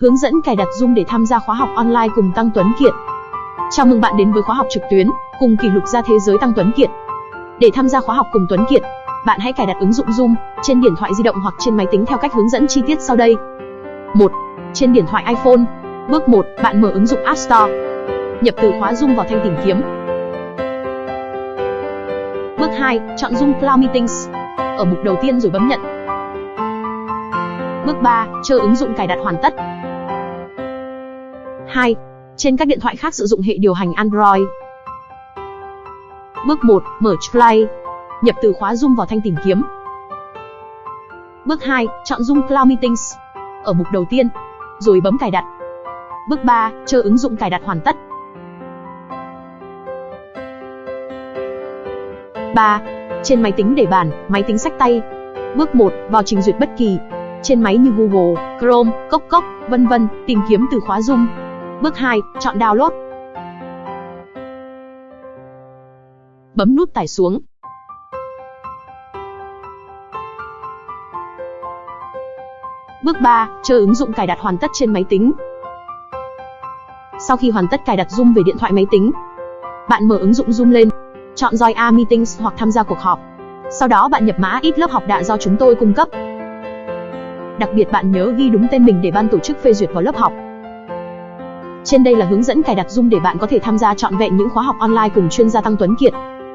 Hướng dẫn cài đặt Zoom để tham gia khóa học online cùng Tăng Tuấn Kiệt. Chào mừng bạn đến với khóa học trực tuyến cùng kỷ lục gia thế giới Tăng Tuấn Kiệt. Để tham gia khóa học cùng Tuấn Kiệt, bạn hãy cài đặt ứng dụng Zoom trên điện thoại di động hoặc trên máy tính theo cách hướng dẫn chi tiết sau đây. 1. Trên điện thoại iPhone. Bước 1, bạn mở ứng dụng App Store. Nhập từ khóa Zoom vào thanh tìm kiếm. Bước 2, chọn Zoom Cloud Meetings. Ở mục đầu tiên rồi bấm nhận. Bước 3, chờ ứng dụng cài đặt hoàn tất. 2. Trên các điện thoại khác sử dụng hệ điều hành Android. Bước 1, mở Play. Nhập từ khóa Zoom vào thanh tìm kiếm. Bước 2, chọn Zoom Cloud Meetings. Ở mục đầu tiên, rồi bấm cài đặt. Bước 3, chờ ứng dụng cài đặt hoàn tất. 3. Trên máy tính để bàn, máy tính sách tay. Bước 1, vào trình duyệt bất kỳ. Trên máy như Google, Chrome, Cốc Cốc, vân vân, tìm kiếm từ khóa Zoom. Bước 2, chọn download. Bấm nút tải xuống. Bước 3, chờ ứng dụng cài đặt hoàn tất trên máy tính. Sau khi hoàn tất cài đặt Zoom về điện thoại máy tính, bạn mở ứng dụng Zoom lên, chọn Join A Meetings hoặc tham gia cuộc họp. Sau đó bạn nhập mã ít lớp học đã do chúng tôi cung cấp. Đặc biệt bạn nhớ ghi đúng tên mình để ban tổ chức phê duyệt vào lớp học. Trên đây là hướng dẫn cài đặt Zoom để bạn có thể tham gia trọn vẹn những khóa học online cùng chuyên gia Tăng Tuấn Kiệt.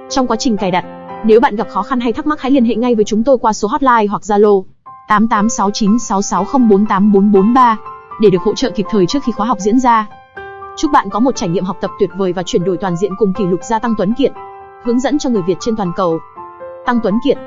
Trong quá trình cài đặt, nếu bạn gặp khó khăn hay thắc mắc hãy liên hệ ngay với chúng tôi qua số hotline hoặc Zalo 886966048443 để được hỗ trợ kịp thời trước khi khóa học diễn ra. Chúc bạn có một trải nghiệm học tập tuyệt vời và chuyển đổi toàn diện cùng kỷ lục gia Tăng Tuấn Kiệt, hướng dẫn cho người Việt trên toàn cầu. Tăng Tuấn Kiệt